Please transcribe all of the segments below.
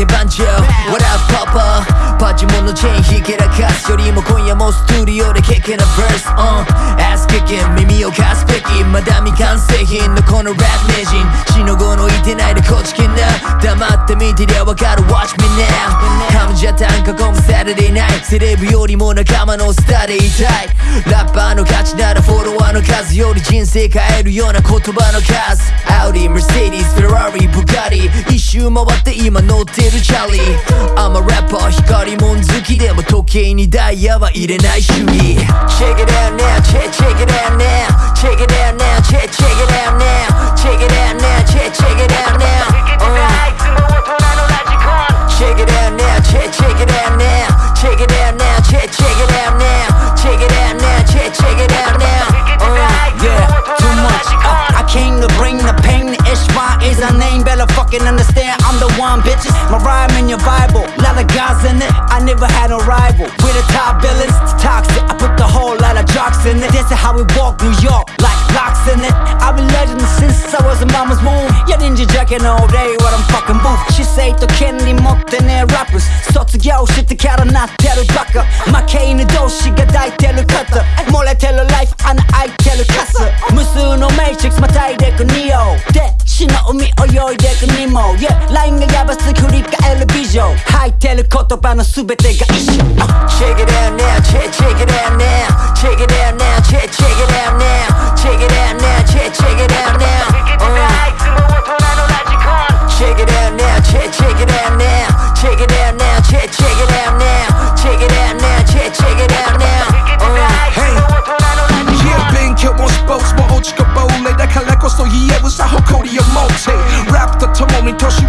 け番長 What up papa パチモンのチェーンひけらかすよりも今夜もストゥリオでケケなバース on Ass kicking 耳を貸すべきまだ未完成品のこのラップ名人死の後のいてないでこちきな黙って見てりゃわかる Watch me now. カムジャタン囲む Saturday night セレブよりも仲間のスターでいたい。ラッパーの価値ならフォロワーの数より人生変えるような言葉の数。Audi、Mercedes、Ferrari、Bugatti 一周回って今乗ってるチャーリ。ー I'm a rapper 光もん好きでも時計にダイヤは入れない主義。Check it out now, check, check it out now fucking understand I'm the one, bitches. My rhyme in your Bible, lot of guys in it. I never had a rival. We're the top villains, it's toxic. I put the whole lot of jocks in it. This is how we walk New York, like locks in it. I've been legend since I was in mama's womb. Yeah, ninja jacking all day what I'm fucking booth. She say to Kennedy more than their rappers. Start to go shit the cat on that tell baka. My K the door, she got die tell cutter. More like tell her life, and I tell cutter. Musu no matrix, my tie deck Neo. Death. 死の海泳いでくにも。LINE、yeah、がヤバすぎ振り返るビジョン。吐いてる言葉の全てが一緒。チェケだよねチェチェケだよねチェケだよねチェチェケ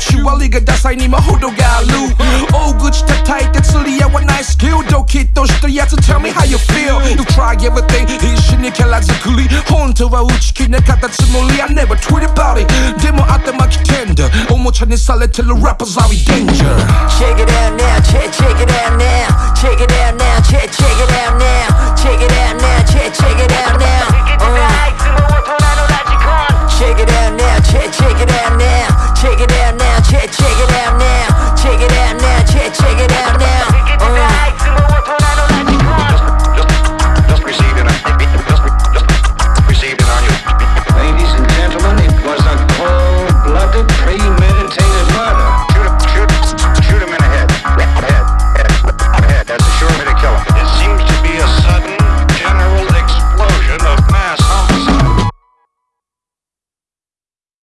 시월리가 다사이니 마호도 갈루 Oh good tight that's really our nice skill. Don't kid those three to tell me how you feel. You try everything 이신이 갤라지클리 혼자와 우치키 내 갖다 츠몰리 I never tweet about it. 데모 아따마키 텐더 오모 찾는 살레 till the rappers are we danger? Check it out now check, check it out now. Check it out now.